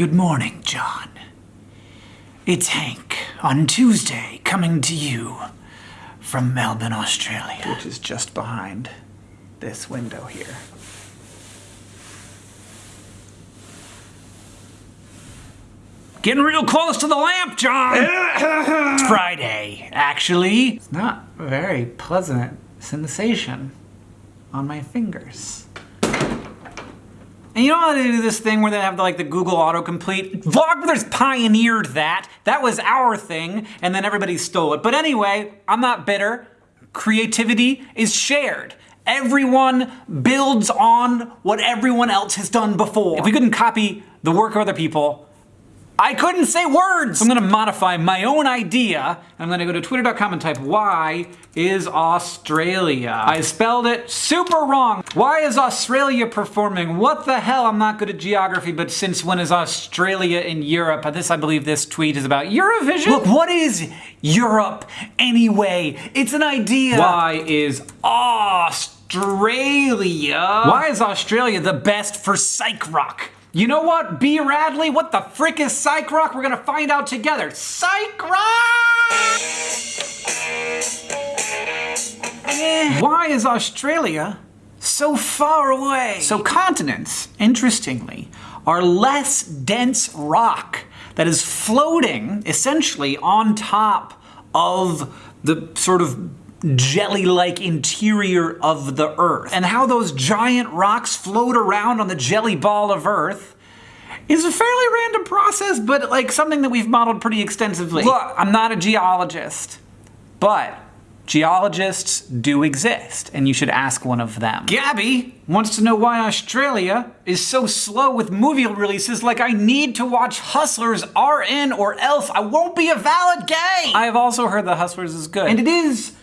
Good morning, John. It's Hank on Tuesday coming to you from Melbourne, Australia. Which is just behind this window here. Getting real close to the lamp, John! it's Friday, actually. It's not a very pleasant sensation on my fingers. And you know how they do this thing where they have like the Google autocomplete? Vlogbrothers pioneered that. That was our thing, and then everybody stole it. But anyway, I'm not bitter. Creativity is shared. Everyone builds on what everyone else has done before. If we couldn't copy the work of other people, I couldn't say words! I'm gonna modify my own idea. I'm gonna go to twitter.com and type why is Australia. I spelled it super wrong. Why is Australia performing? What the hell? I'm not good at geography, but since when is Australia in Europe? This, I believe this tweet is about Eurovision. Look, what is Europe anyway? It's an idea. Why is Australia? Why is Australia the best for psych rock? You know what, B. Radley? What the frick is Psych Rock? We're gonna find out together. Psych Rock! Eh. Why is Australia so far away? So continents, interestingly, are less dense rock that is floating essentially on top of the sort of jelly-like interior of the Earth. And how those giant rocks float around on the jelly ball of Earth is a fairly random process, but like something that we've modeled pretty extensively. Look, I'm not a geologist, but geologists do exist, and you should ask one of them. Gabby wants to know why Australia is so slow with movie releases like I need to watch Hustlers RN or else I won't be a valid gay! I have also heard that Hustlers is good. And it is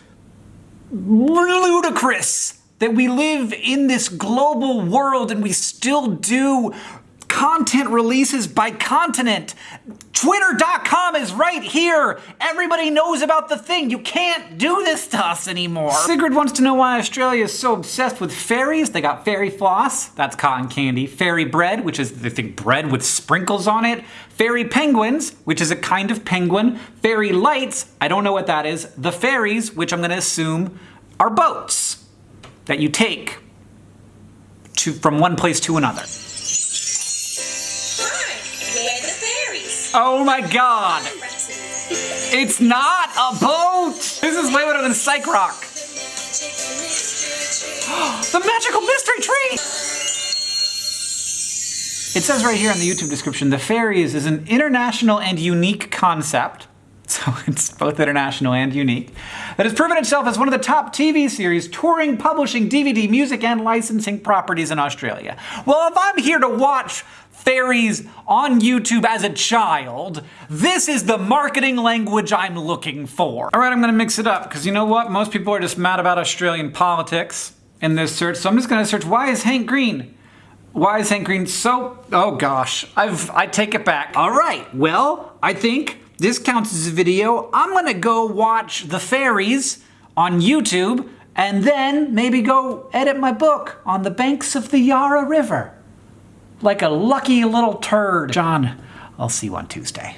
ludicrous that we live in this global world and we still do content releases by continent. Twitter.com is right here. Everybody knows about the thing. You can't do this to us anymore. Sigrid wants to know why Australia is so obsessed with fairies. They got fairy floss, that's cotton candy. Fairy bread, which is, they think, bread with sprinkles on it. Fairy penguins, which is a kind of penguin. Fairy lights, I don't know what that is. The fairies, which I'm gonna assume are boats that you take to, from one place to another. Oh my god! It's not a boat! This is way better than Psych Rock. the magical mystery tree! It says right here in the YouTube description, the fairies is an international and unique concept it's both international and unique, that has proven itself as one of the top TV series touring, publishing, DVD, music, and licensing properties in Australia. Well, if I'm here to watch fairies on YouTube as a child, this is the marketing language I'm looking for. All right, I'm gonna mix it up, because you know what? Most people are just mad about Australian politics in this search, so I'm just gonna search, why is Hank Green? Why is Hank Green so, oh gosh, I've, I take it back. All right, well, I think this counts as a video. I'm gonna go watch The Fairies on YouTube and then maybe go edit my book on the banks of the Yarra River. Like a lucky little turd. John, I'll see you on Tuesday.